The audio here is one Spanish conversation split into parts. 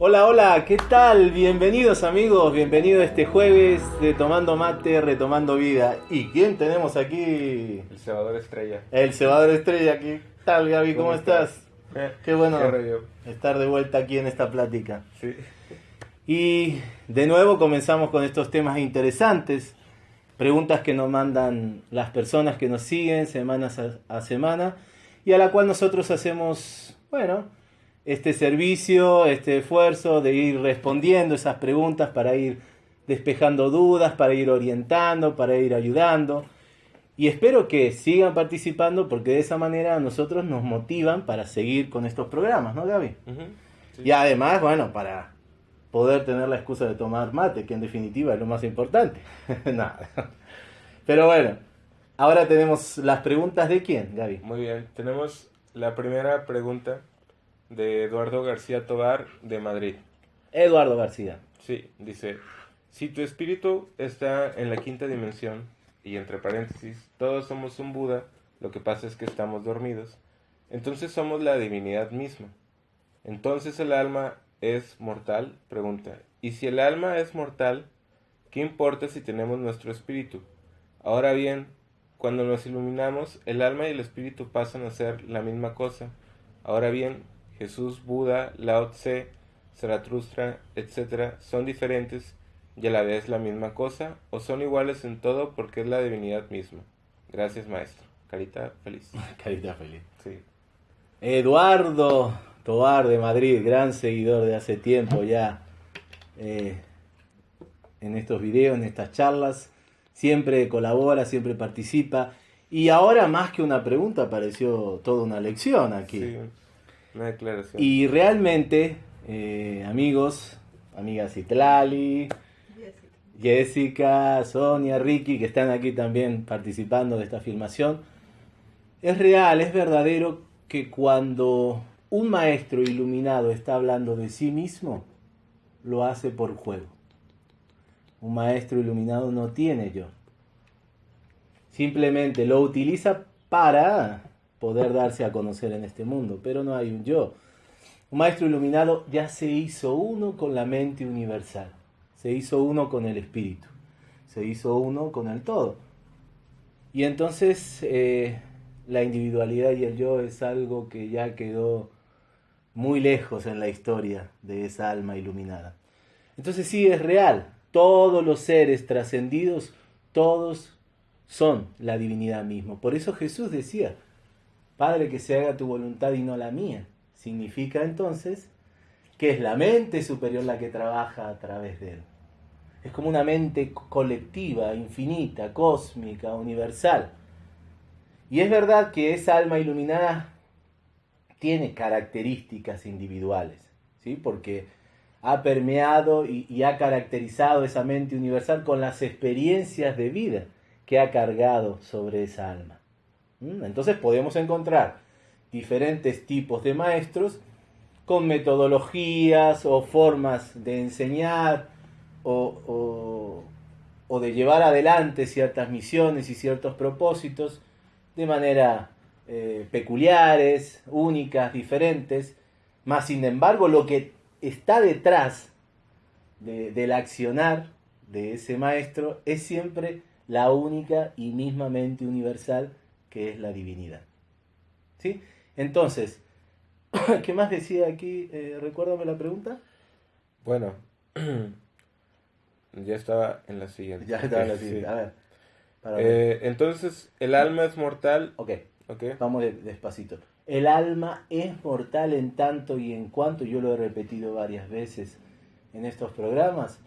Hola, hola, ¿qué tal? Bienvenidos amigos, bienvenidos este jueves de Tomando Mate, Retomando Vida. ¿Y quién tenemos aquí? El cebador estrella. El cebador estrella aquí. ¿Qué tal Gaby? ¿Cómo, estás? Qué bueno qué estar de vuelta aquí en esta plática. Sí. Y de nuevo comenzamos con estos temas interesantes, preguntas que nos mandan las personas que nos siguen semana a, a semana y a la cual nosotros hacemos, bueno, este servicio, este esfuerzo de ir respondiendo esas preguntas para ir despejando dudas, para ir orientando, para ir ayudando. Y espero que sigan participando porque de esa manera a nosotros nos motivan para seguir con estos programas, ¿no, Gaby? Sí. Y además, bueno, para poder tener la excusa de tomar mate, que en definitiva es lo más importante. Nada. Pero bueno, ahora tenemos las preguntas de quién, Gaby. Muy bien. Tenemos la primera pregunta de Eduardo García Tobar de Madrid. Eduardo García. Sí, dice, si tu espíritu está en la quinta dimensión, y entre paréntesis, todos somos un Buda, lo que pasa es que estamos dormidos, entonces somos la divinidad misma. Entonces el alma es mortal, pregunta, y si el alma es mortal, ¿qué importa si tenemos nuestro espíritu? Ahora bien, cuando nos iluminamos, el alma y el espíritu pasan a ser la misma cosa. Ahora bien, Jesús, Buda, Lao Tse, Zaratustra, etc., son diferentes y a la vez la misma cosa, o son iguales en todo porque es la divinidad misma. Gracias, maestro. Carita feliz. Carita feliz. Sí. Eduardo Tobar de Madrid, gran seguidor de hace tiempo ya eh, en estos videos, en estas charlas. Siempre colabora, siempre participa. Y ahora más que una pregunta, pareció toda una lección aquí. Sí. Una declaración. Y realmente, eh, amigos, amigas Itlali, Jessica, Sonia, Ricky, que están aquí también participando de esta filmación, es real, es verdadero que cuando un maestro iluminado está hablando de sí mismo, lo hace por juego. Un maestro iluminado no tiene yo. Simplemente lo utiliza para poder darse a conocer en este mundo, pero no hay un yo. Un maestro iluminado ya se hizo uno con la mente universal, se hizo uno con el espíritu, se hizo uno con el todo. Y entonces eh, la individualidad y el yo es algo que ya quedó muy lejos en la historia de esa alma iluminada. Entonces sí es real, todos los seres trascendidos, todos son la divinidad mismo. Por eso Jesús decía, Padre, que se haga tu voluntad y no la mía. Significa entonces que es la mente superior la que trabaja a través de él. Es como una mente colectiva, infinita, cósmica, universal. Y es verdad que esa alma iluminada tiene características individuales, ¿sí? porque ha permeado y, y, ha caracterizado esa mente universal con las experiencias de vida que ha cargado sobre esa alma. ¿Mm? Entonces podemos encontrar diferentes tipos de maestros con metodologías o formas de enseñar o, o, de llevar adelante ciertas misiones y ciertos propósitos de manera eh, peculiares, únicas, diferentes, más sin embargo lo que está detrás de, del accionar de ese maestro es siempre la única y mismamente universal que es la divinidad. ¿Sí? Entonces, ¿qué más decía aquí? Eh, recuérdame la pregunta. Bueno, ya estaba en la siguiente. Ya estaba en la Sí. siguiente. A ver. Eh, entonces, el alma es mortal. Ok, ¿Ok? vamos de- despacito. El alma es mortal en tanto y en cuanto, yo lo he repetido varias veces en estos programas,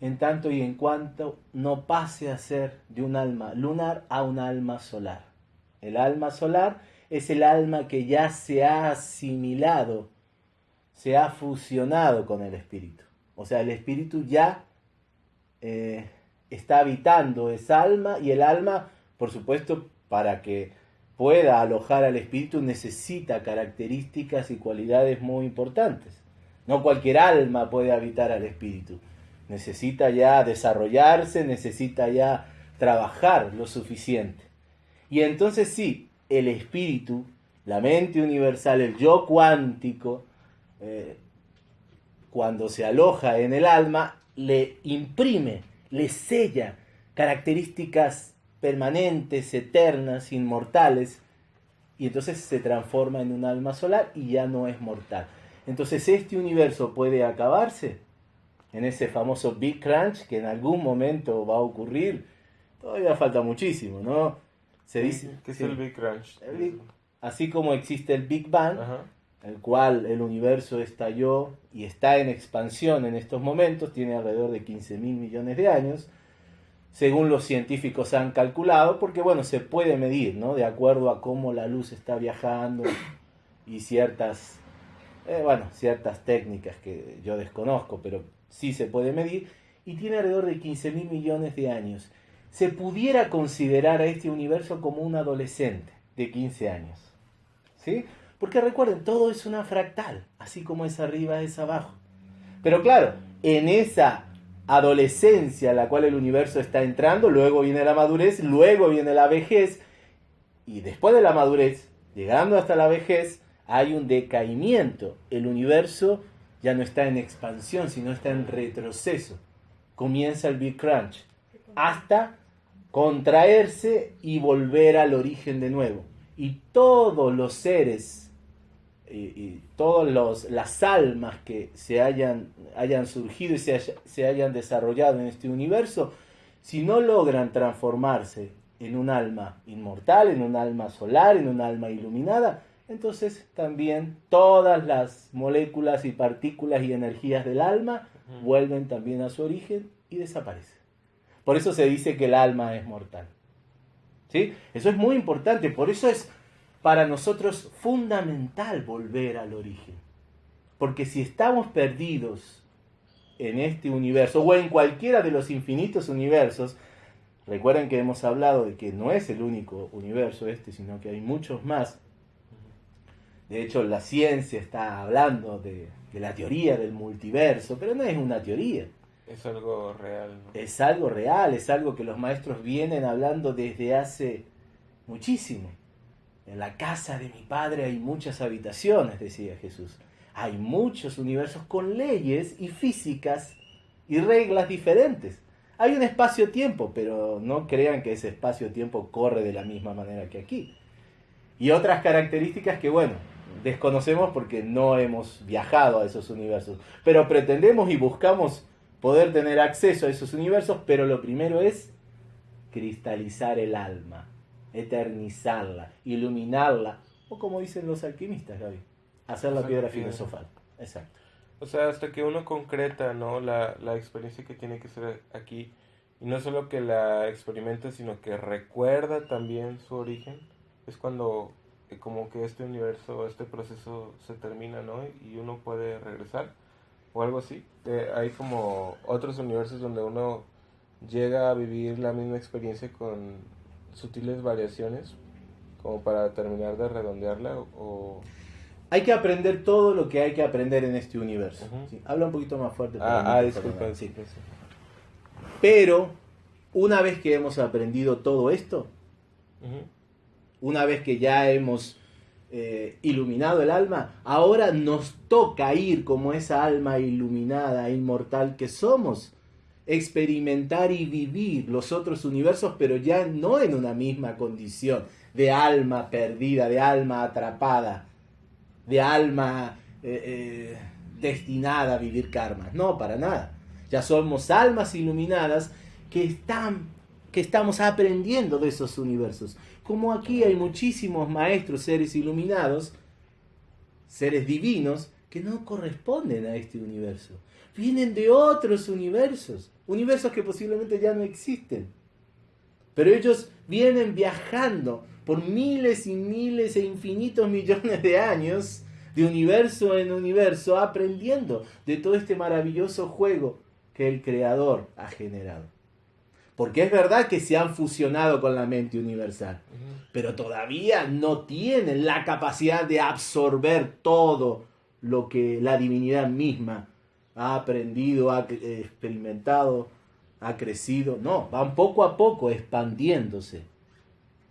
en tanto y en cuanto no pase a ser de un alma lunar a un alma solar. El alma solar es el alma que ya se ha asimilado, se ha fusionado con el espíritu. O sea, el espíritu ya eh, está habitando esa alma y el alma, por supuesto, para que pueda alojar al espíritu necesita características y cualidades muy importantes. No cualquier alma puede habitar al espíritu. Necesita ya desarrollarse, necesita ya trabajar lo suficiente. Y entonces sí, el espíritu, la mente universal, el yo cuántico, eh, cuando se aloja en el alma, le imprime, le sella características permanentes, eternas, inmortales, y entonces se transforma en un alma solar y ya no es mortal. Entonces este universo puede acabarse en ese famoso Big Crunch que en algún momento va a ocurrir. Todavía falta muchísimo, ¿no? Se dice que es el Big Crunch. así como existe el Big Bang, el cual el universo estalló y está en expansión en estos momentos, tiene alrededor de 15 mil millones de años, según los científicos han calculado, porque bueno, se puede medir, ¿no? De acuerdo a cómo la luz está viajando y ciertas, eh, bueno, ciertas técnicas que yo desconozco, pero sí se puede medir, y tiene alrededor de 15 mil millones de años. Se pudiera considerar a este universo como un adolescente de 15 años, ¿sí? Porque recuerden, todo es una fractal, así como es arriba es abajo. Pero claro, en esa adolescencia a la cual el universo está entrando, luego viene la madurez, luego viene la vejez, y después de la madurez, llegando hasta la vejez, hay un decaimiento. El universo ya no está en expansión, sino está en retroceso. Comienza el Big Crunch, hasta contraerse y volver al origen de nuevo. Y todos los seres y, todas las almas que se hayan, hayan surgido y se, se hayan desarrollado en este universo, si no logran transformarse en un alma inmortal, en un alma solar, en un alma iluminada, entonces también todas las moléculas y partículas y energías del alma vuelven también a su origen y desaparecen. Por eso se dice que el alma es mortal. ¿Sí? Eso es muy importante, por eso es para nosotros fundamental volver al origen. Porque si estamos perdidos en este universo o en cualquiera de los infinitos universos, recuerden que hemos hablado de que no es el único universo este, sino que hay muchos más. De hecho, la ciencia está hablando de, la teoría del multiverso, pero no es una teoría. Es algo real. Es algo real, es algo que los maestros vienen hablando desde hace muchísimo. En la casa de mi padre hay muchas habitaciones, decía Jesús. Hay muchos universos con leyes y físicas y reglas diferentes. Hay un espacio-tiempo, pero no crean que ese espacio-tiempo corre de la misma manera que aquí. Y otras características que, bueno, desconocemos porque no hemos viajado a esos universos. Pero pretendemos y buscamos poder tener acceso a esos universos, pero lo primero es cristalizar el alma eternizarla, iluminarla, o como dicen los alquimistas, Gaby, hacer la piedra filosofal. Exacto. O sea, hasta que uno concreta, ¿no? La, la experiencia que tiene que ser aquí, y no solo que la experimenta, sino que recuerda también su origen, es cuando eh, como que este universo, este proceso se termina, ¿no? Y uno puede regresar, o algo así. Eh, hay como otros universos donde uno llega a vivir la misma experiencia con sutiles variaciones como para terminar de redondearla o... Hay que aprender todo lo que hay que aprender en este universo. Habla un poquito más fuerte. Ah, ah disculpa. Sí. Pero una vez que hemos aprendido todo esto, una vez que ya hemos eh, iluminado el alma, ahora nos toca ir como esa alma iluminada, inmortal que somos, experimentar y vivir los otros universos, pero ya no en una misma condición de alma perdida, de alma atrapada, de alma eh, eh, destinada a vivir karmas. No, para nada. Ya somos almas iluminadas que están que estamos aprendiendo de esos universos. Como aquí hay muchísimos maestros, seres iluminados, seres divinos, que no corresponden a este universo. Vienen de otros universos universos que posiblemente ya no existen. Pero ellos vienen viajando por miles y miles e infinitos millones de años, de universo en universo, aprendiendo de todo este maravilloso juego que el Creador ha generado. Porque es verdad que se han fusionado con la mente universal, pero todavía no tienen la capacidad de absorber todo lo que la divinidad misma ha aprendido, ha experimentado, ha crecido. No, van poco a poco expandiéndose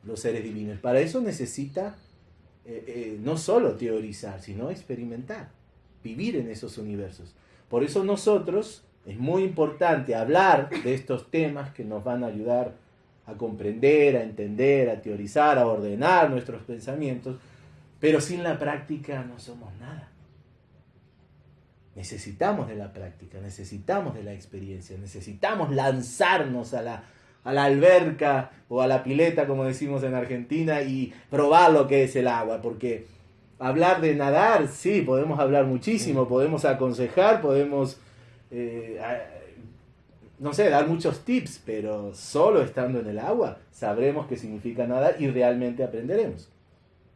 los seres divinos. Para eso necesita eh, eh, no solo teorizar, sino experimentar, vivir en esos universos. Por eso nosotros es muy importante hablar de estos temas que nos van a ayudar a comprender, a entender, a teorizar, a ordenar nuestros pensamientos, pero sin la práctica no somos nada. Necesitamos de la práctica, necesitamos de la experiencia, necesitamos lanzarnos a la, a la alberca o a la pileta, como decimos en Argentina, y probar lo que es el agua, porque hablar de nadar, sí, podemos hablar muchísimo, podemos aconsejar, podemos, eh, no sé, dar muchos tips, pero solo estando en el agua sabremos qué significa nadar y realmente aprenderemos.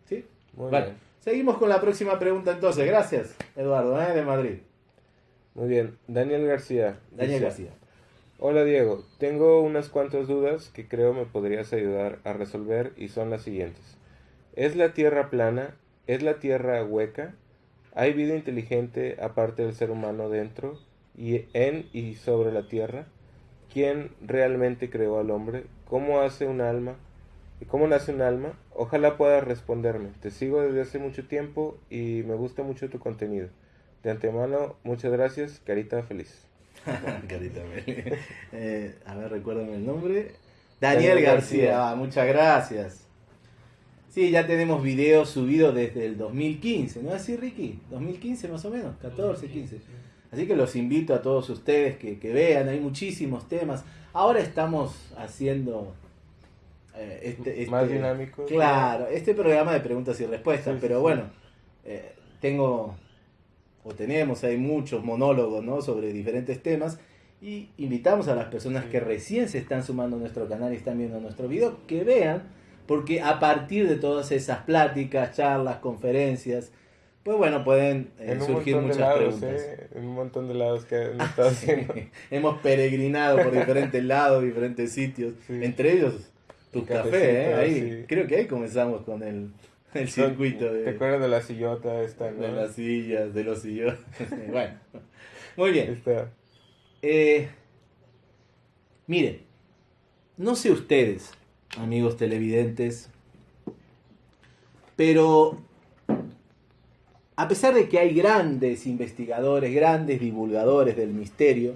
¿Sí? bueno, seguimos con la próxima pregunta entonces. Gracias, Eduardo, ¿eh? de Madrid. Muy bien, Daniel García. Daniel García. Hola Diego, tengo unas cuantas dudas que creo me podrías ayudar a resolver y son las siguientes. ¿Es la Tierra plana? ¿Es la Tierra hueca? ¿Hay vida inteligente aparte del ser humano dentro y en y sobre la Tierra? ¿Quién realmente creó al hombre? ¿Cómo hace un alma? ¿Y cómo nace un alma? Ojalá puedas responderme. Te sigo desde hace mucho tiempo y me gusta mucho tu contenido. De antemano, muchas gracias, Carita Feliz. Carita eh, a ver, recuérdame el nombre. Daniel, García. muchas gracias. Sí, ya tenemos videos subidos desde el 2015, ¿no es así, Ricky? 2015 más o menos, 14, 15. Así que los invito a todos ustedes que, vean, hay muchísimos temas. Ahora estamos haciendo eh, este, este, más dinámico. Claro, este programa de preguntas y respuestas, pero bueno, eh, tengo o tenemos, hay muchos monólogos ¿no? sobre diferentes temas y invitamos a las personas que recién se están sumando a nuestro canal y están viendo nuestro video que vean, porque a partir de todas esas pláticas, charlas, conferencias, pues bueno, pueden eh, surgir muchas preguntas. ¿eh? En un montón de lados que hemos estado haciendo. hemos peregrinado por diferentes lados, diferentes sitios, entre ellos tu café, ¿eh? ahí, creo que ahí comenzamos con el el circuito. De, ¿Te acuerdas de la sillota esta? De las sillas, de los sillones. bueno, muy bien. Eh, miren, no sé ustedes, amigos televidentes, pero a pesar de que hay grandes investigadores, grandes divulgadores del misterio,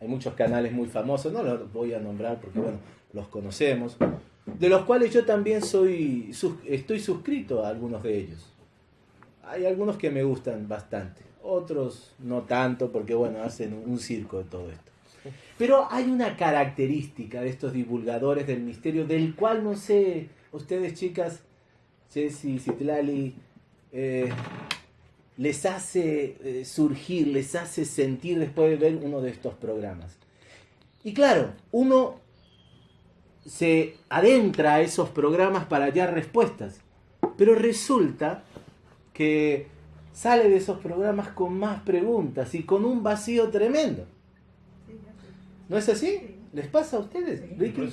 hay muchos canales muy famosos, no los voy a nombrar porque, bueno, los conocemos, de los cuales yo también soy, estoy suscrito a algunos de ellos. Hay algunos que me gustan bastante, otros no tanto porque bueno, hacen un circo de todo esto. Pero hay una característica de estos divulgadores del misterio del cual no sé, ustedes chicas, Jessy, Citlali, eh, les hace eh, surgir, les hace sentir después de ver uno de estos programas. Y claro, uno se adentra a esos programas para hallar respuestas. Pero resulta que sale de esos programas con más preguntas y con un vacío tremendo. ¿No es así? ¿Les pasa a ustedes?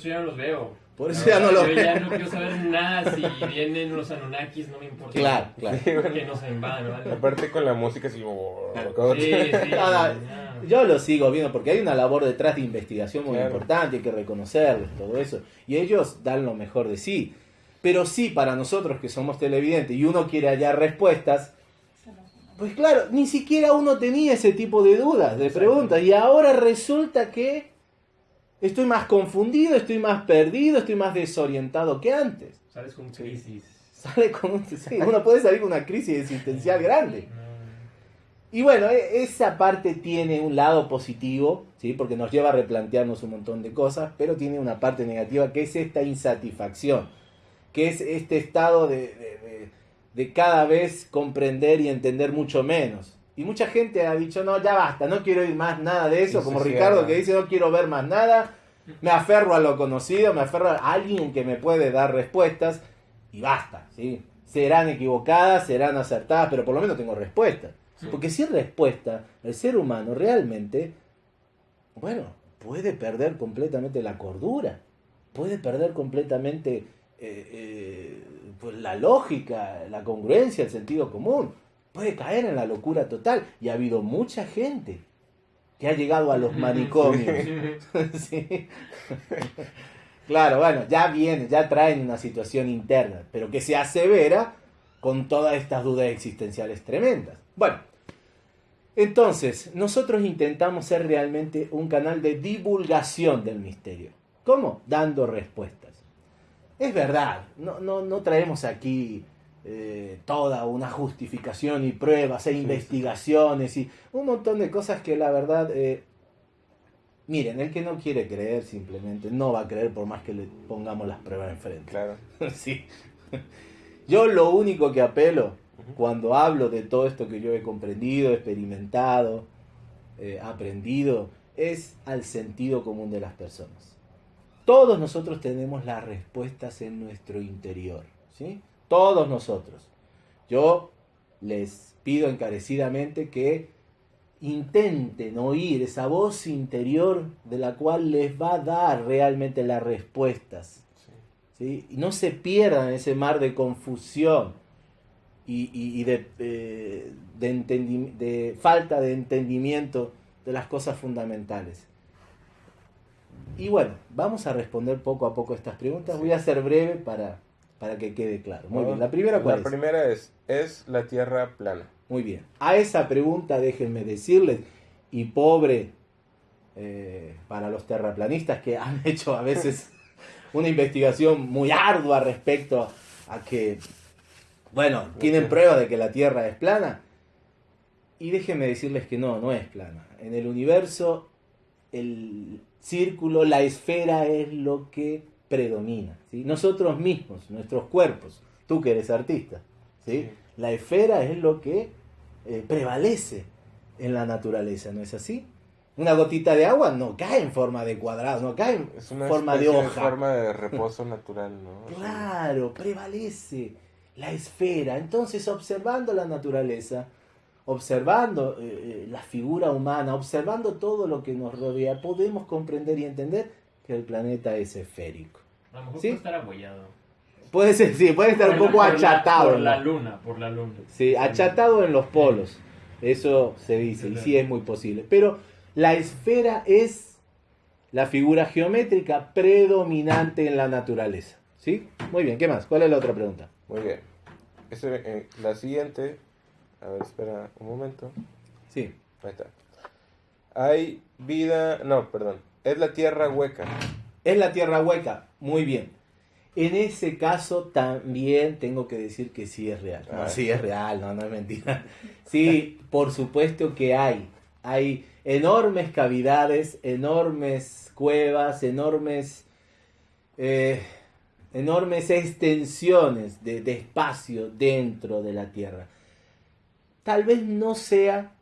Ya no los veo. Por eso ya no veo. Yo ya no quiero saber nada. Si vienen los Anunnakis, no me importa. Claro, claro. Que nos invadan, ¿vale? Aparte con la música, así. Sí, sí. Yo lo sigo viendo porque hay una labor detrás de investigación muy importante, hay que reconocerles todo eso. Y ellos dan lo mejor de sí. Pero sí, para nosotros que somos televidentes y uno quiere hallar respuestas, pues claro, ni siquiera uno tenía ese tipo de dudas, de preguntas. Y ahora resulta que estoy más confundido, estoy más perdido, estoy más desorientado que antes. Sales con crisis. Sale con sí, uno puede salir con una crisis existencial grande. Y bueno, e, esa parte tiene un lado positivo, ¿sí? porque nos lleva a replantearnos un montón de cosas, pero tiene una parte negativa que es esta insatisfacción, que es este estado de, de, cada vez comprender y entender mucho menos. Y mucha gente ha dicho, no, ya basta, no quiero ir más nada de eso, como Ricardo que dice, no quiero ver más nada, me aferro a lo conocido, me aferro a alguien que me puede dar respuestas y basta, ¿sí? Serán equivocadas, serán acertadas, pero por lo menos tengo respuestas. Porque sin respuesta, el ser humano realmente, bueno, puede perder completamente la cordura, puede perder completamente eh, eh, pues la lógica, la congruencia, el sentido común, puede caer en la locura total. Y ha habido mucha gente que ha llegado a los manicomios. Sí. Claro, bueno, ya viene, ya traen una situación interna, pero que se asevera con todas estas dudas existenciales tremendas. Bueno, entonces, nosotros intentamos ser realmente un canal de divulgación del misterio. ¿Cómo? Dando respuestas. Es verdad, no, no, no traemos aquí eh, toda una justificación y pruebas e investigaciones y un montón de cosas que la verdad eh, Miren, el que no quiere creer simplemente no va a creer por más que le pongamos las pruebas enfrente. Claro. sí. Yo lo único que apelo cuando hablo de todo esto que yo he comprendido, experimentado, eh, aprendido, es al sentido común de las personas. Todos nosotros tenemos las respuestas en nuestro interior, ¿sí? Todos nosotros. Yo les pido encarecidamente que intenten oír esa voz interior de la cual les va a dar realmente las respuestas. ¿sí? Y no se pierdan en ese mar de confusión y, de, eh, de, falta de entendimiento de las cosas fundamentales. Y bueno, vamos a responder poco a poco estas preguntas. Voy a ser breve para, para que quede claro. Muy bien, la primera La primera es, ¿es la Tierra plana? Muy bien. A esa pregunta déjenme decirles, y pobre eh, para los terraplanistas que han hecho a veces una investigación muy ardua respecto a que, bueno, tienen prueba de que la Tierra es plana. Y déjenme decirles que no, no es plana. En el universo, el círculo, la esfera es lo que predomina. ¿sí? Nosotros mismos, nuestros cuerpos, tú que eres artista, ¿sí? la esfera es lo que eh, prevalece en la naturaleza, ¿no es así? Una gotita de agua no cae en forma de cuadrado, no cae en forma de hoja. forma de reposo natural, ¿no? Claro, prevalece la esfera. Entonces, observando la naturaleza, observando eh, eh, la figura humana, observando todo lo que nos rodea, podemos comprender y entender que el planeta es esférico. A lo mejor puede estar abollado. Puede ser, sí, puede estar un poco achatado. por la luna, por la luna. Sí, achatado en los polos. Eso se dice, y sí es muy posible. Pero la esfera es la figura geométrica predominante en la naturaleza. ¿Sí? Muy bien, ¿qué más? ¿Cuál es la otra pregunta? Muy bien. Eh, la siguiente. A ver, espera un momento. Sí. Ahí está. Hay vida. No, perdón. Es la tierra hueca. Es la tierra hueca. Muy bien. En ese caso también tengo que decir que sí es real. No, sí es real, no, no es mentira. Sí, por supuesto que hay. Hay enormes cavidades, enormes cuevas, enormes, eh, enormes extensiones de, espacio dentro de la Tierra. Tal vez no sea,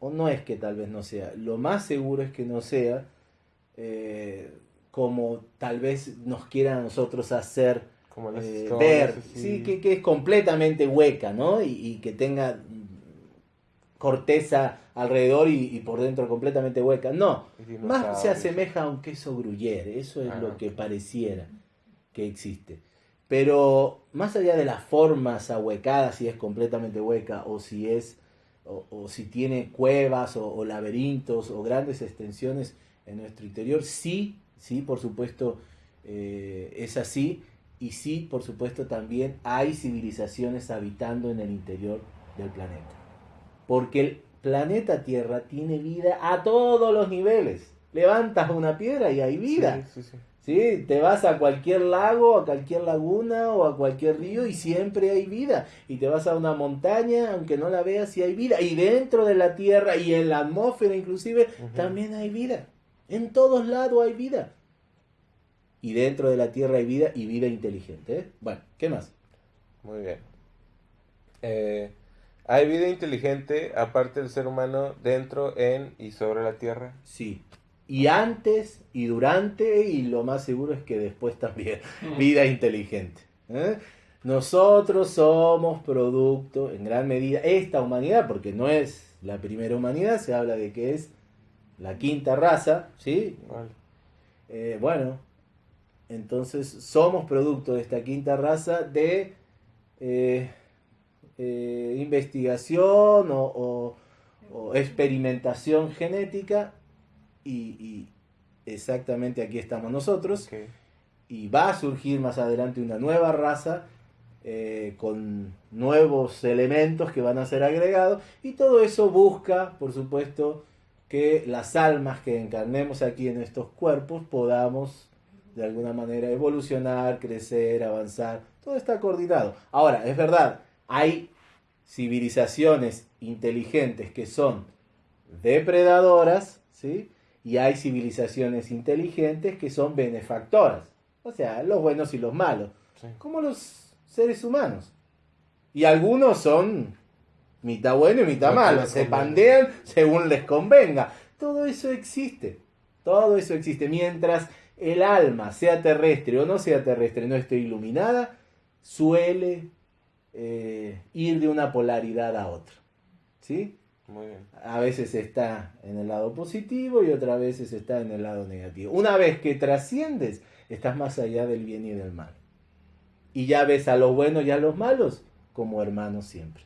o no es que tal vez no sea, lo más seguro es que no sea. Eh, como tal vez nos quiera a nosotros hacer eh, ver, sí, que, es completamente hueca, ¿no? Y, que tenga corteza alrededor y, por dentro completamente hueca. No, más se asemeja a un queso gruyere, eso es lo que pareciera que existe. Pero más allá de las formas ahuecadas, si es completamente hueca o si es o, si tiene cuevas o laberintos o grandes extensiones en nuestro interior, sí Sí, por supuesto, eh, es así. Y sí, por supuesto, también hay civilizaciones habitando en el interior del planeta. Porque el planeta Tierra tiene vida a todos los niveles. Levantas una piedra y hay vida. Sí, sí, sí. Te vas a cualquier lago, a cualquier laguna o a cualquier río y siempre hay vida. Y te vas a una montaña, aunque no la veas, y hay vida. Y dentro de la Tierra y en la atmósfera inclusive, también hay vida. En todos lados hay vida. Y dentro de la Tierra hay vida y vida inteligente. ¿eh? Bueno, ¿qué más? Muy bien. Eh, ¿Hay vida inteligente aparte del ser humano dentro, en y sobre la Tierra? Sí. Y antes y durante y lo más seguro es que después también. vida inteligente. ¿eh? Nosotros somos producto en gran medida, esta humanidad, porque no es la primera humanidad, se habla de que es la quinta raza, ¿sí? Eh, bueno, entonces somos producto de esta quinta raza de eh, eh, investigación o, o- o experimentación genética y, y exactamente aquí estamos nosotros. Y va a surgir más adelante una nueva raza eh, con nuevos elementos que van a ser agregados. Y todo eso busca, por supuesto, que las almas que encarnemos aquí en estos cuerpos podamos de alguna manera evolucionar, crecer, avanzar. Todo está coordinado. Ahora, es verdad, hay civilizaciones inteligentes que son depredadoras, ¿sí? Y hay civilizaciones inteligentes que son benefactoras. O sea, los buenos y los malos. Sí. Como los seres humanos. Y algunos son mitad bueno y mitad malo. Se pandean según les convenga. Todo eso existe. Todo eso existe. Mientras el alma, sea terrestre o no sea terrestre, no esté iluminada, suele eh, ir de una polaridad a otra. ¿Sí? Muy bien. A veces está en el lado positivo y otras veces está en el lado negativo. Una vez que trasciendes, estás más allá del bien y del mal. Y ya ves a los buenos y a los malos como hermanos siempre.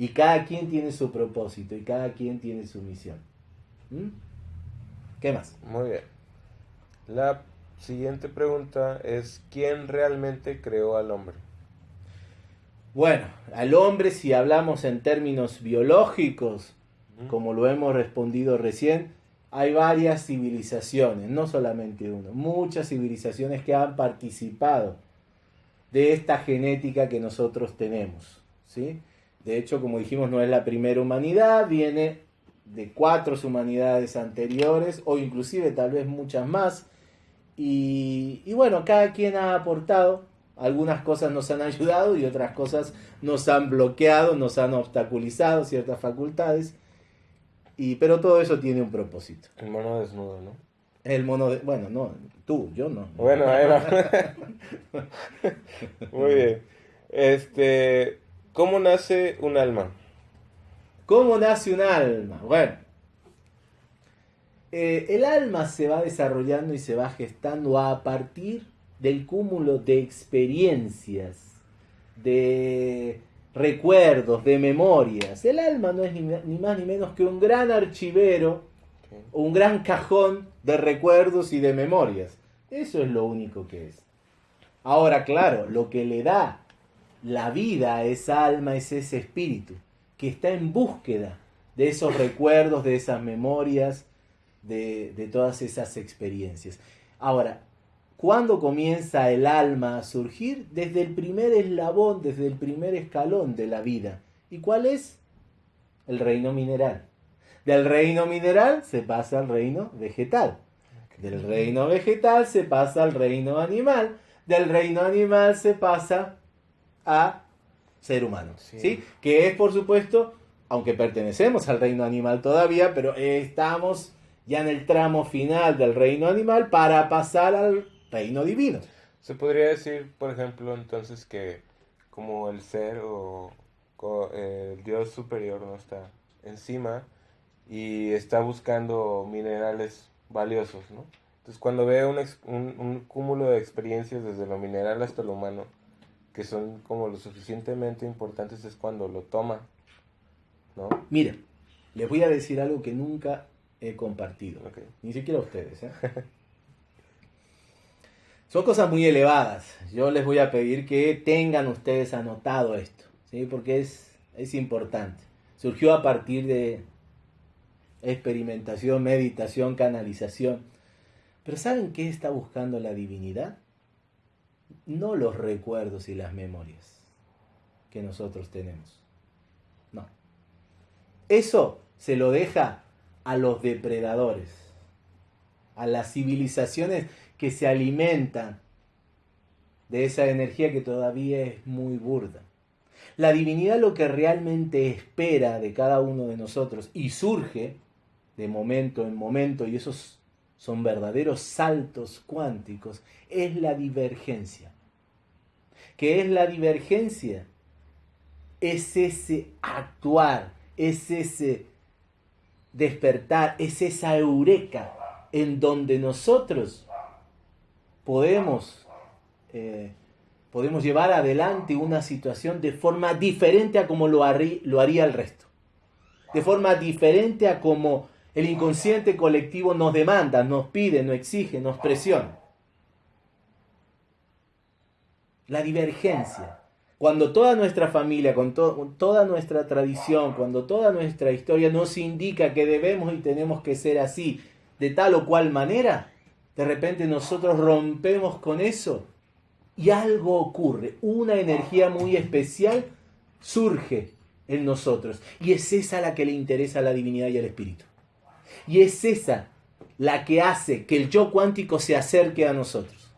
Y cada quien tiene su propósito y cada quien tiene su misión. ¿Mm? ¿Qué más? Muy bien. La siguiente pregunta es, ¿quién realmente creó al hombre? Bueno, al hombre, si hablamos en términos biológicos, como lo hemos respondido recién, hay varias civilizaciones, no solamente uno, muchas civilizaciones que han participado de esta genética que nosotros tenemos, ¿sí? De hecho, como dijimos, no es la primera humanidad, viene de cuatro humanidades anteriores o inclusive tal vez muchas más. Y, y bueno, cada quien ha aportado, algunas cosas nos han ayudado y otras cosas nos han bloqueado, nos han obstaculizado ciertas facultades. Y, pero todo eso tiene un propósito. El mono desnudo, ¿no? El mono de... Bueno, no, tú, yo no. Bueno, va. Muy bien. Este, ¿cómo nace un alma? ¿Cómo nace un alma? Bueno, eh, el alma se va desarrollando y se va gestando a partir del cúmulo de experiencias, de recuerdos, de memorias. El alma no es ni, ni más ni menos que un gran archivero, Ok. un gran cajón de recuerdos y de memorias. Eso es lo único que es. Ahora, claro, lo que le da la vida esa alma es ese espíritu que está en búsqueda de esos recuerdos, de esas memorias, de, de todas esas experiencias. Ahora, ¿cuándo comienza el alma a surgir? Desde el primer eslabón, desde el primer escalón de la vida. ¿Y cuál es? El reino mineral. Del reino mineral se pasa al reino vegetal. Del reino vegetal se pasa al reino animal. Del reino animal se pasa a ser humano. Sí. ¿sí? Que es, por supuesto, aunque pertenecemos al reino animal todavía, pero estamos ya en el tramo final del reino animal para pasar al reino divino. Se podría decir, por ejemplo, entonces que como el ser o el Dios superior no está encima y está buscando minerales valiosos, ¿no? Entonces cuando ve un, un cúmulo de experiencias desde lo mineral hasta lo humano, que son como lo suficientemente importantes, es cuando lo toma, ¿no? Mira, les voy a decir algo que nunca he compartido. Ni siquiera ustedes. ¿eh? Son cosas muy elevadas. Yo les voy a pedir que tengan ustedes anotado esto, ¿sí? porque es, es importante. Surgió a partir de experimentación, meditación, canalización. Pero ¿saben qué está buscando la divinidad? No los recuerdos y las memorias que nosotros tenemos. No. Eso se lo deja a los depredadores, a las civilizaciones que se alimentan de esa energía que todavía es muy burda. La divinidad lo que realmente espera de cada uno de nosotros y surge de momento en momento, y esos son verdaderos saltos cuánticos, es la divergencia. ¿Qué es la divergencia? Es ese actuar, es ese despertar, es esa eureka en donde nosotros podemos, eh, podemos llevar adelante una situación de forma diferente a como lo, harí- lo haría el resto. De forma diferente a como el inconsciente colectivo nos demanda, nos pide, nos exige, nos presiona. La divergencia. Cuando toda nuestra familia, con, to- con toda nuestra tradición, cuando toda nuestra historia nos indica que debemos y tenemos que ser así, de tal o cual manera, de repente nosotros rompemos con eso y algo ocurre, una energía muy especial surge en nosotros y es esa la que le interesa a la divinidad y al espíritu. Y es esa la que hace que el yo cuántico se acerque a nosotros.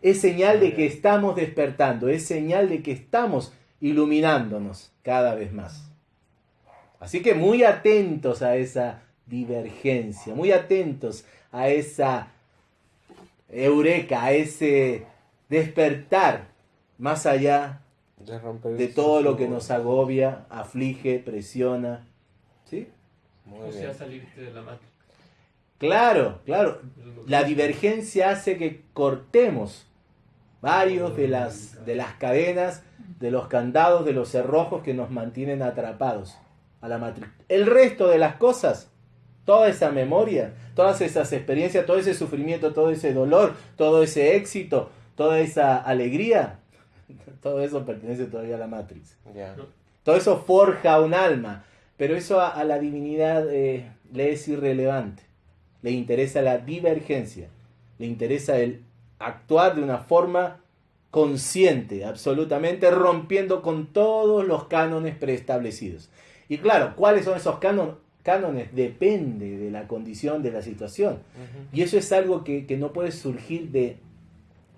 Es señal de que estamos despertando, es señal de que estamos iluminándonos cada vez más. Así que muy atentos a esa divergencia, muy atentos a esa eureka, a ese despertar más allá De, de todo lo que nos agobia, aflige, presiona. O sea, bien. salirte de la matriz. Claro, claro. La divergencia hace que cortemos varios de las, de las cadenas, de los candados, de los cerrojos que nos mantienen atrapados a la matriz. El resto de las cosas, toda esa memoria, todas esas experiencias, todo ese sufrimiento, todo ese dolor, todo ese éxito, toda esa alegría, todo eso pertenece todavía a la matriz. Ya. Todo eso forja un alma, pero eso a, a la divinidad eh, le es irrelevante. Le interesa la divergencia, le interesa el actuar de una forma consciente, absolutamente rompiendo con todos los cánones preestablecidos. Y claro, ¿cuáles son esos cánon- cánones? Depende de la condición, de la situación. Y eso es algo que, que no puede surgir de,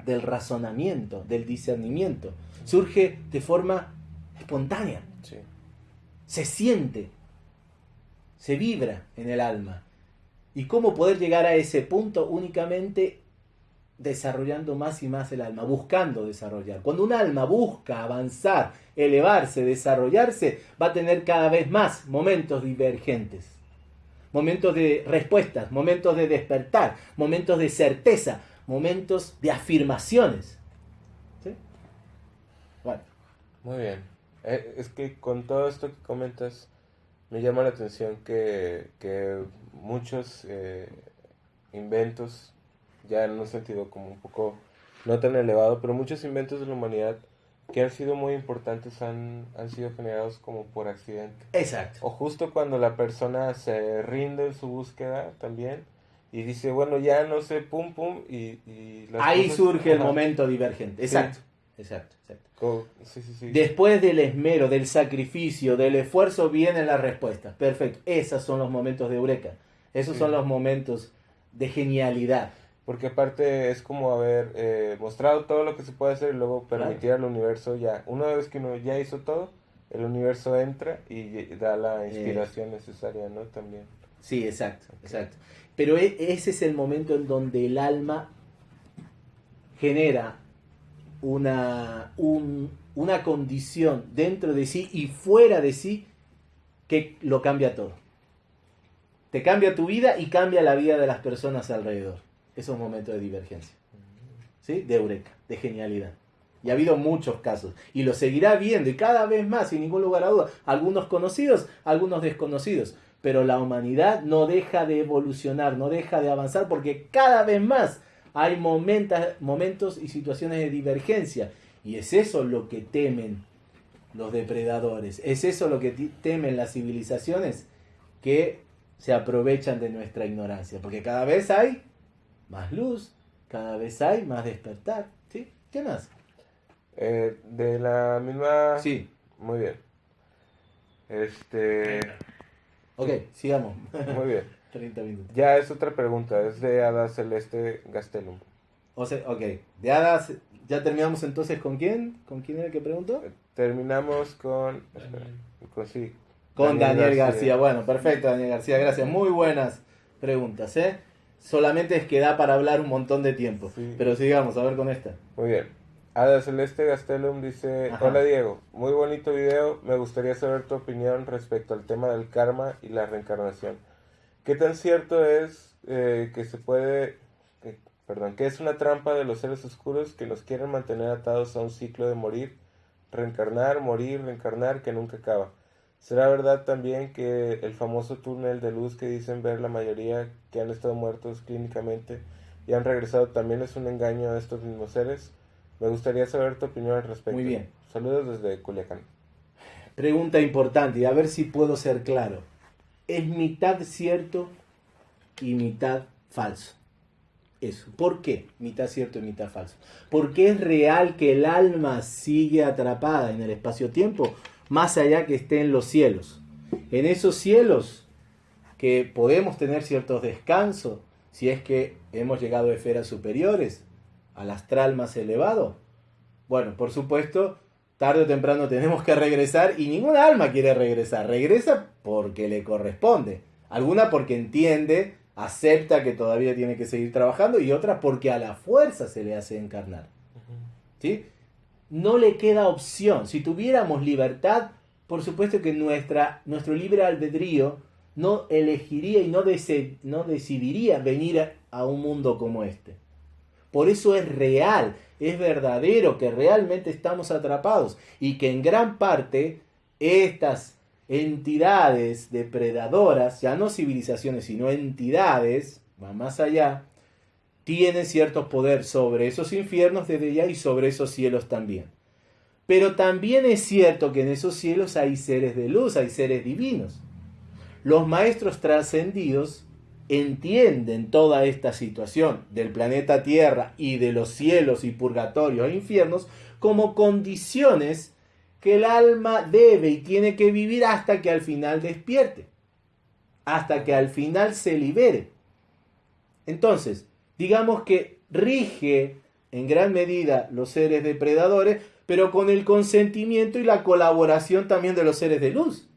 del razonamiento, del discernimiento. Surge de forma espontánea. Se siente, se vibra en el alma. ¿Y cómo poder llegar a ese punto? Únicamente desarrollando más y más el alma, buscando desarrollar. Cuando un alma busca avanzar, elevarse, desarrollarse, va a tener cada vez más momentos divergentes. Momentos de respuestas, momentos de despertar, momentos de certeza, momentos de afirmaciones. ¿Sí? Bueno, Muy bien. Eh, es que con todo esto que comentas, me llama la atención que, que muchos eh, inventos, ya en un sentido como un poco no tan elevado, pero muchos inventos de la humanidad que han sido muy importantes han, han sido generados como por accidente. exacto. O justo cuando la persona se rinde en su búsqueda también y dice, bueno, ya no sé, pum, pum, y... y las Ahí cosas- surge el momento divergente. Sí. Exacto, exacto, exacto. Co- Sí, sí, sí. Después del esmero, del sacrificio, del esfuerzo, vienen las respuestas. Perfecto. Esos son los momentos de eureka. Esos son los momentos de genialidad. Porque aparte es como haber eh, mostrado todo lo que se puede hacer y luego permitir al universo ya. Una vez que uno ya hizo todo, el universo entra y da la inspiración necesaria, ¿no? También. Sí, exacto, exacto. Pero e- ese es el momento en donde el alma genera una, un- una condición dentro de sí y fuera de sí que lo cambia todo. Te cambia tu vida y cambia la vida de las personas alrededor. Esos momentos de divergencia. ¿Sí? De eureka, de genialidad. Y ha habido muchos casos. Y lo seguirá viendo y cada vez más, sin ningún lugar a duda. Algunos conocidos, algunos desconocidos. Pero la humanidad no deja de evolucionar, no deja de avanzar porque cada vez más hay momentos, momentos y situaciones de divergencia. Y es eso lo que temen los depredadores. Es eso lo que temen las civilizaciones que se aprovechan de nuestra ignorancia. Porque cada vez hay más luz, cada vez hay más despertar. ¿Sí? ¿Qué más? Eh, de la misma... Sí. Muy bien. Este... Ok, sigamos. Muy bien. 30 minutos. Ya es otra pregunta, es de Ada Celeste Gastelum. O sea, ok. De hadas, ¿ya terminamos entonces con quién? ¿Con quién era el que preguntó? Terminamos con... espera, con sí, Con Daniel, García. Bueno, perfecto, Daniel García. Gracias. Muy buenas preguntas, ¿eh? Solamente es que da para hablar un montón de tiempo. Sí. Pero sigamos, a ver con esta. Muy bien. Ada Celeste Gastelum dice, Ajá. hola Diego, muy bonito video, me gustaría saber tu opinión respecto al tema del karma y la reencarnación. ¿Qué tan cierto es eh, que se puede, que, perdón, que es una trampa de los seres oscuros que nos quieren mantener atados a un ciclo de morir, reencarnar, morir, reencarnar que nunca acaba. ¿Será verdad también que el famoso túnel de luz que dicen ver la mayoría que han estado muertos clínicamente y han regresado también es un engaño a estos mismos seres? Me gustaría saber tu opinión al respecto. Muy bien. Saludos desde Culiacán. Pregunta importante y a ver si puedo ser claro. Es mitad cierto y mitad falso. Eso. ¿Por qué? Mitad cierto y mitad falso. Porque es real que el alma sigue atrapada en el espacio-tiempo más allá que esté en los cielos. En esos cielos que podemos tener ciertos descansos, si es que hemos llegado a esferas superiores, al astral más elevado. Bueno, por supuesto, tarde o temprano tenemos que regresar y ninguna alma quiere regresar. Regresa porque le corresponde. Alguna porque entiende, acepta que todavía tiene que seguir trabajando y otra porque a la fuerza se le hace encarnar. ¿Sí? no le queda opción. Si tuviéramos libertad, por supuesto que nuestra, nuestro libre albedrío no elegiría y no, no decidiría venir a, a un mundo como este. Por eso es real, es verdadero que realmente estamos atrapados y que en gran parte estas entidades depredadoras, ya no civilizaciones, sino entidades, va más allá, tiene cierto poder sobre esos infiernos desde ya y sobre esos cielos también. Pero también es cierto que en esos cielos hay seres de luz, hay seres divinos. Los maestros trascendidos entienden toda esta situación del planeta Tierra y de los cielos y purgatorios e infiernos como condiciones que el alma debe y tiene que vivir hasta que al final despierte, hasta que al final se libere. Entonces, digamos que rige en gran medida los seres depredadores, pero con el consentimiento y la colaboración también de los seres de luz.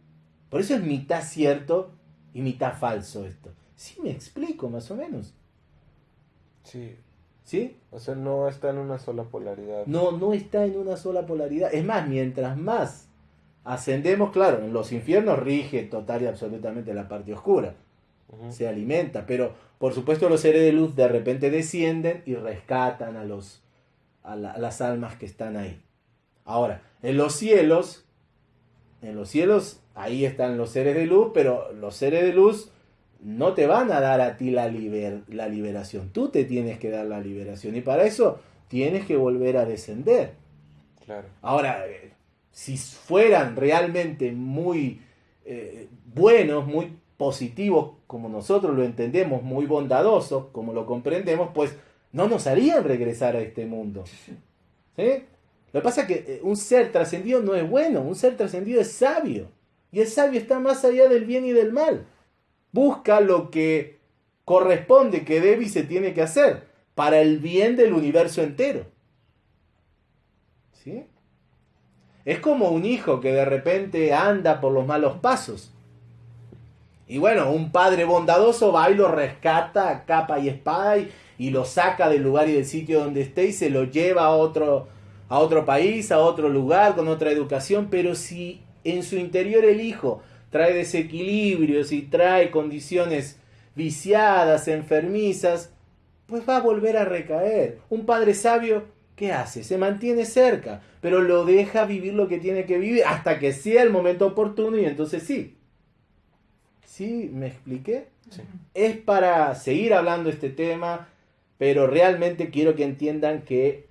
Por eso es mitad cierto y mitad falso esto. Sí me explico más o menos. Sí. ¿Sí? O sea, no está en una sola polaridad. No, no está en una sola polaridad. Es más, mientras más ascendemos, claro, en los infiernos rige total y absolutamente la parte oscura. Se alimenta, pero por supuesto los seres de luz de repente descienden y rescatan a, los, a, las almas que están ahí. Ahora, en los cielos, en los cielos, ahí están los seres de luz, pero los seres de luz no te van a dar a ti la, la liberación. Tú te tienes que dar la liberación y para eso tienes que volver a descender. Claro. Ahora, eh, si fueran realmente muy eh, buenos, muy positivo como nosotros lo entendemos, muy bondadoso como lo comprendemos, pues no nos harían regresar a este mundo. ¿Sí? Lo que pasa es que eh, un ser trascendido no es bueno, un ser trascendido es sabio. Y el sabio está más allá del bien y del mal. Busca lo que corresponde, que debe y se tiene que hacer para el bien del universo entero. ¿Sí? Es como un hijo que de repente anda por los malos pasos y bueno, un padre bondadoso va y lo rescata a capa y espada y, lo saca del lugar y del sitio donde esté y se lo lleva a otro, a otro país, a otro lugar, con otra educación. Pero si en su interior el hijo trae desequilibrios y trae condiciones viciadas, enfermizas, pues va a volver a recaer. Un padre sabio, ¿qué hace? Se mantiene cerca, pero lo deja vivir lo que tiene que vivir hasta que sea el momento oportuno y entonces sí, ¿Sí? ¿Me expliqué? Es para seguir hablando este tema, pero realmente quiero que entiendan que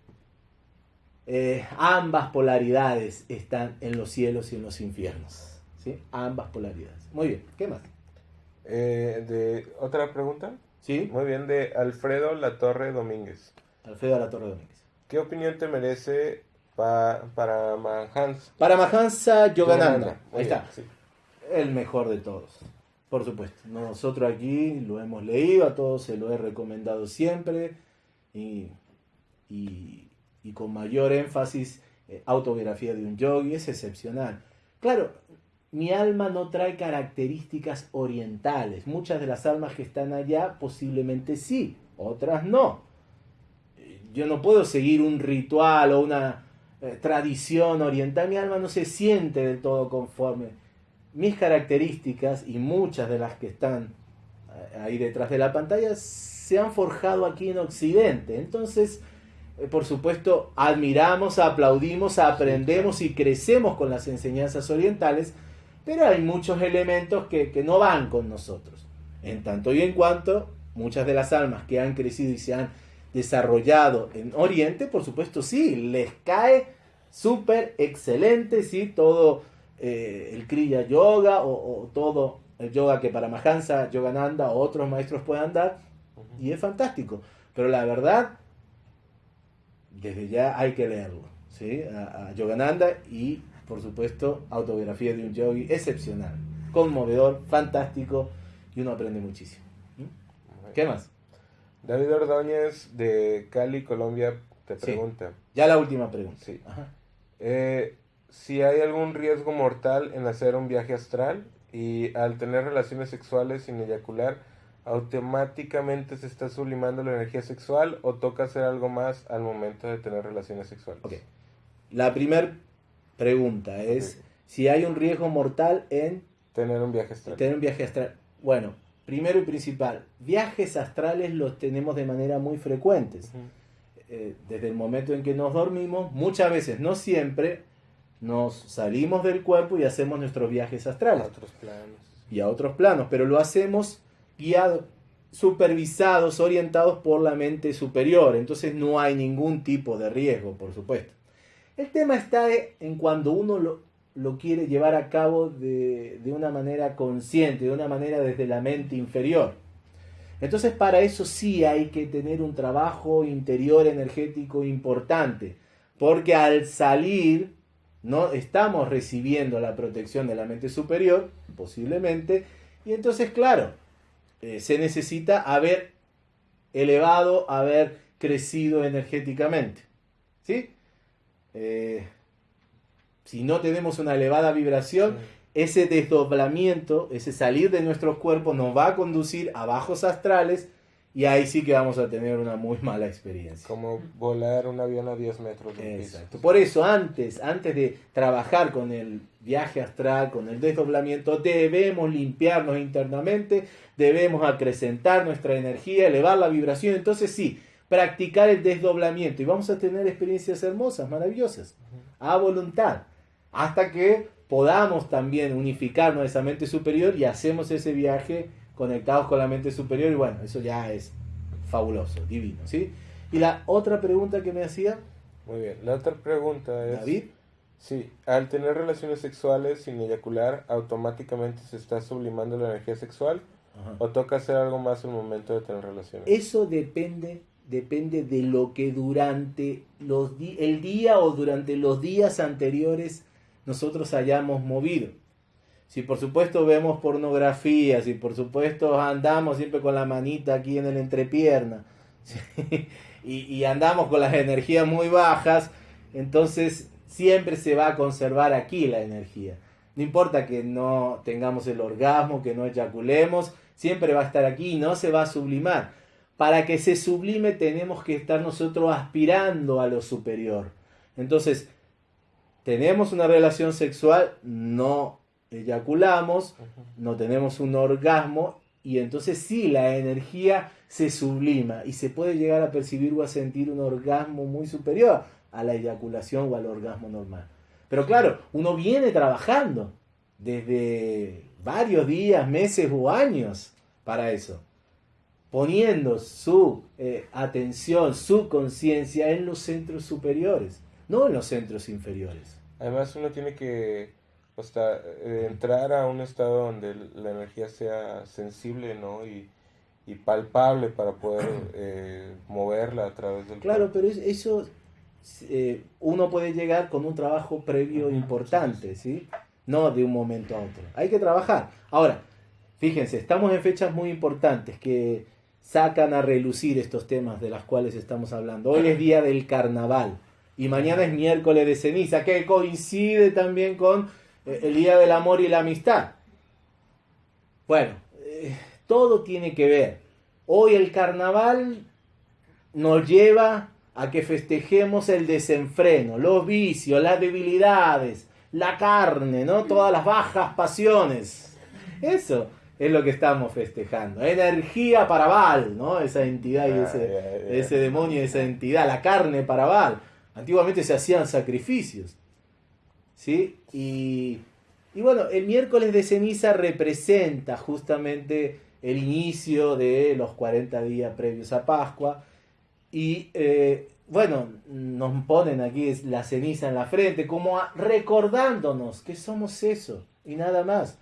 eh, ambas polaridades están en los cielos y en los infiernos. ¿Sí? Ambas polaridades. Muy bien, ¿qué más? Eh, de, ¿Otra pregunta? Sí. Muy bien, de Alfredo Latorre Domínguez. Alfredo Latorre Domínguez. ¿Qué opinión te merece para Mahansa? Para Mahansa Yogananda. Ahí está. El mejor de todos. Por supuesto, nosotros aquí lo hemos leído, a todos se lo he recomendado siempre y, con mayor énfasis, eh, autobiografía de un yogi, es excepcional. Claro, mi alma no trae características orientales, muchas de las almas que están allá posiblemente sí, otras no. Yo no puedo seguir un ritual o una eh, tradición oriental, mi alma no se siente del todo conforme mis características y muchas de las que están ahí detrás de la pantalla, se han forjado aquí en Occidente. Entonces, eh, por supuesto, admiramos, aplaudimos, aprendemos y crecemos con las enseñanzas orientales, pero hay muchos elementos que, que no van con nosotros. En tanto y en cuanto, muchas de las almas que han crecido y se han desarrollado en Oriente, por supuesto sí, les cae súper excelente, sí, todo eh, el Kriya Yoga o, todo el yoga que para Mahansa, Yogananda o otros maestros puedan dar, y es fantástico. Pero la verdad, desde ya hay que leerlo, ¿sí? A, a Yogananda y, por supuesto, autobiografía de un yogi excepcional, conmovedor, fantástico, y uno aprende muchísimo. ¿Qué más? David Ordóñez de Cali, Colombia, te pregunta. Ya la última pregunta. Sí. Eh, si hay algún riesgo mortal en hacer un viaje astral y al tener relaciones sexuales sin eyacular, automáticamente se está sublimando la energía sexual o toca hacer algo más al momento de tener relaciones sexuales. Ok. La primera pregunta es si hay un riesgo mortal en tener un viaje astral. Tener un viaje astral. Bueno, primero y principal, viajes astrales los tenemos de manera muy frecuentes. Eh, desde el momento en que nos dormimos, muchas veces, no siempre, nos salimos del cuerpo y hacemos nuestros viajes astrales. A otros planos. Y a otros planos, pero lo hacemos guiados, supervisados, orientados por la mente superior. Entonces no hay ningún tipo de riesgo, por supuesto. El tema está en cuando uno lo, lo quiere llevar a cabo de, una manera consciente, de una manera desde la mente inferior. Entonces para eso sí hay que tener un trabajo interior energético importante, porque al salir no estamos recibiendo la protección de la mente superior, posiblemente, y entonces claro, eh, se necesita haber elevado, haber crecido energéticamente. ¿Sí? Eh, si no tenemos una elevada vibración, ese desdoblamiento, ese salir de nuestros cuerpos nos va a conducir a bajos astrales y ahí sí que vamos a tener una muy mala experiencia. Como volar un avión a 10 metros. Exacto. Por eso antes, antes de trabajar con el viaje astral, con el desdoblamiento, debemos limpiarnos internamente, debemos acrecentar nuestra energía, elevar la vibración. Entonces sí, practicar el desdoblamiento y vamos a tener experiencias hermosas, maravillosas, a voluntad hasta que podamos también unificarnos esa mente superior y hacemos ese viaje conectados con la mente superior y bueno, eso ya es fabuloso, divino, ¿sí? Y la otra pregunta que me hacía... Muy bien, la otra pregunta es... David. Sí, al tener relaciones sexuales sin eyacular, automáticamente se está sublimando la energía sexual o toca hacer algo más en el momento de tener relaciones. Eso depende depende de lo que durante los el día o durante los días anteriores nosotros hayamos movido. Si por supuesto vemos pornografía, si por supuesto andamos siempre con la manita aquí en el entrepierna y, andamos con las energías muy bajas, entonces siempre se va a conservar aquí la energía. No importa que no tengamos el orgasmo, que no eyaculemos, siempre va a estar aquí y no se va a sublimar. Para que se sublime tenemos que estar nosotros aspirando a lo superior. Entonces, tenemos una relación sexual, no eyaculamos, no tenemos un orgasmo y entonces sí, la energía se sublima y se puede llegar a percibir o a sentir un orgasmo muy superior a la eyaculación o al orgasmo normal. Pero claro, uno viene trabajando desde varios días, meses o años para eso, poniendo su eh, atención, su conciencia en los centros superiores no en los centros inferiores. Además uno tiene que eh, entrar a un estado donde la energía sea sensible ¿no? y, palpable para poder eh, moverla a través del Claro, pero eso eh, uno puede llegar con un trabajo previo importante, ¿sí? No de un momento a otro. Hay que trabajar. Ahora, fíjense, estamos en fechas muy importantes que sacan a relucir estos temas de los cuales estamos hablando. Hoy es día del carnaval y mañana es miércoles de ceniza, que coincide también con eh, el Día del Amor y la Amistad. Bueno, eh, todo tiene que ver. Hoy el carnaval nos lleva a que festejemos el desenfreno, los vicios, las debilidades, la carne, ¿no? Todas las bajas pasiones. Eso. Es lo que estamos festejando. Energía para Baal, ¿no? Esa entidad y ese, ay. ese demonio, esa entidad, la carne para Baal. Antiguamente se hacían sacrificios. ¿Sí? Y, y bueno, el miércoles de ceniza representa justamente el inicio de los 40 días previos a Pascua. Y eh, bueno, nos ponen aquí la ceniza en la frente, como a- recordándonos que somos eso y nada más.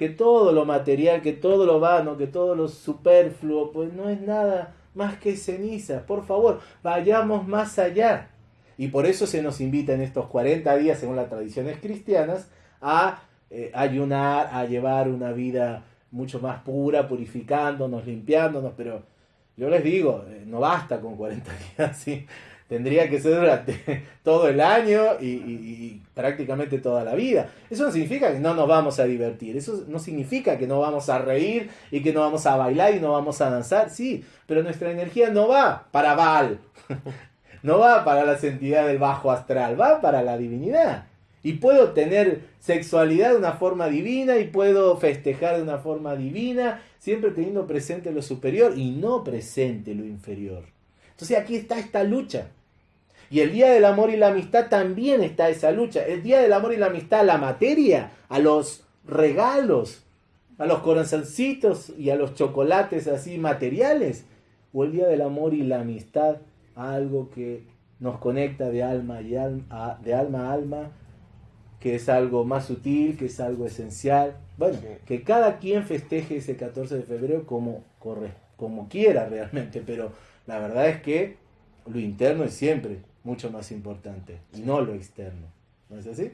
Que todo lo material, que todo lo vano, que todo lo superfluo, pues no es nada más que ceniza. Por favor, vayamos más allá. Y por eso se nos invita en estos 40 días, según las tradiciones cristianas, a eh, ayunar, a llevar una vida mucho más pura, purificándonos, limpiándonos, pero yo les digo, eh, no basta con 40 días, ¿sí? Tendría que ser durante todo el año y, prácticamente toda la vida. Eso no significa que no nos vamos a divertir, eso no significa que no vamos a reír y que no vamos a bailar y no vamos a danzar, sí, pero nuestra energía no va para Baal, no va para las entidades del bajo astral, va para la divinidad. Y puedo tener sexualidad de una forma divina y puedo festejar de una forma divina, siempre teniendo presente lo superior y no presente lo inferior. Entonces aquí está esta lucha. Y el Día del Amor y la Amistad también está esa lucha. El Día del Amor y la Amistad a la materia, a los regalos, a los corazoncitos y a los chocolates así materiales. O el Día del Amor y la Amistad a algo que nos conecta de alma, y alma, a- de alma a alma, que es algo más sutil, que es algo esencial. Bueno, Sí. que cada quien festeje ese 14 de febrero como, corre, como quiera realmente, pero la verdad es que lo interno es siempre mucho más importante y no lo externo. ¿No es así?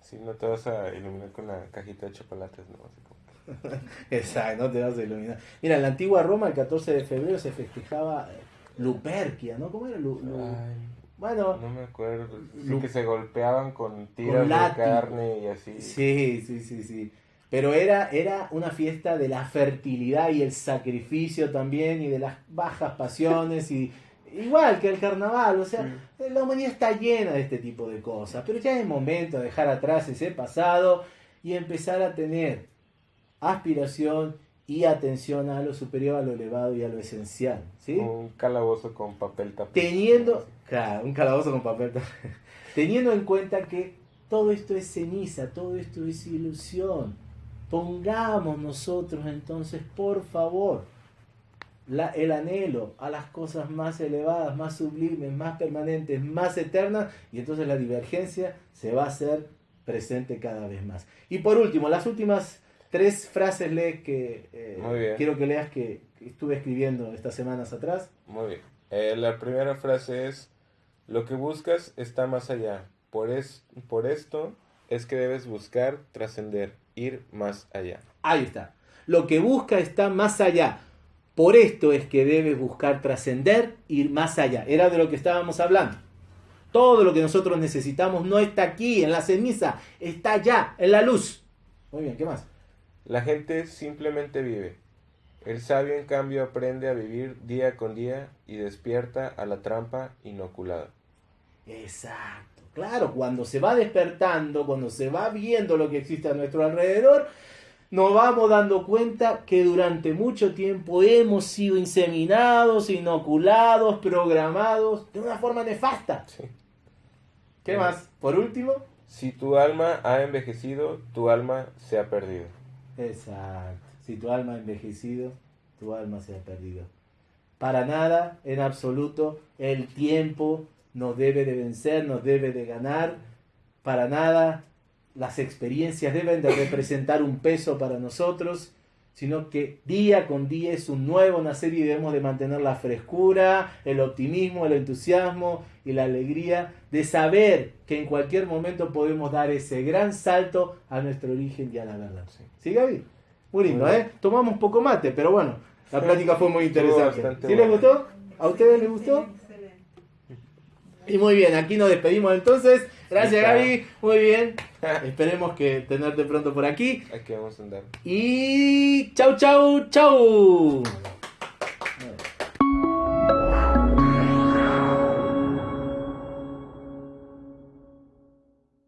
Sí, no te vas a iluminar con la cajita de chocolates, ¿no? Así como- Exacto, no te vas a iluminar. Mira, en la antigua Roma el 14 de febrero se festejaba eh, Luperquia, ¿no? ¿Cómo era? Lu- lu- Ay, Bueno, no me acuerdo. Sí Lu- que se golpeaban con tiras de carne y así. Sí, sí, sí, sí. Pero era, era una fiesta de la fertilidad y el sacrificio también y de las bajas pasiones y igual que el carnaval, o sea, la humanidad está llena de este tipo de cosas, pero ya es momento de dejar atrás ese pasado y empezar a tener aspiración y atención a lo superior, a lo elevado y a lo esencial, ¿sí? Un calabozo con papel tapado. Teniendo, claro, un calabozo con papel, teniendo en cuenta que todo esto es ceniza, todo esto es ilusión. Pongamos nosotros entonces, por favor, la- el anhelo a las cosas más elevadas, más sublimes, más permanentes, más eternas, y entonces la divergencia se va a hacer presente cada vez más. Y por último, las últimas tres frases lee que eh, quiero que leas que, que estuve escribiendo estas semanas atrás. Muy bien. Eh, la primera frase es, lo que buscas está más allá. Por, es, por esto es que debes buscar trascender, ir más allá. Ahí está. Lo que busca está más allá. Por esto es que debes buscar trascender, ir más allá. Era de lo que estábamos hablando. Todo lo que nosotros necesitamos no está aquí, en la ceniza, está allá, en la luz. Muy bien, ¿qué más? La gente simplemente vive. El sabio, en cambio, aprende a vivir día con día y despierta a la trampa inoculada. Exacto. Claro, cuando se va despertando, cuando se va viendo lo que existe a nuestro alrededor, nos vamos dando cuenta que durante mucho tiempo hemos sido inseminados, inoculados, programados de una forma nefasta. Sí. ¿Qué Bien. más? Por último. Si tu alma ha envejecido, tu alma se ha perdido. Exacto. Si tu alma ha envejecido, tu alma se ha perdido. Para nada, en absoluto, el tiempo nos debe de vencer, nos debe de ganar. Para nada, las experiencias deben de representar un peso para nosotros, sino que día con día es un nuevo nacer y debemos de mantener la frescura, el optimismo, el entusiasmo y la alegría de saber que en cualquier momento podemos dar ese gran salto a nuestro origen y a la verdad. Sí. ¿Sí, Gaby? Muy lindo. ¿eh? Tomamos poco mate, pero bueno, la plática fue muy interesante. ¿Sí les gustó? ¿A ustedes les gustó? Y muy bien, aquí nos despedimos entonces. Gracias. Gaby, muy bien. Esperemos que tenerte pronto por aquí. Aquí vamos a andar. Y chau, chau, chau.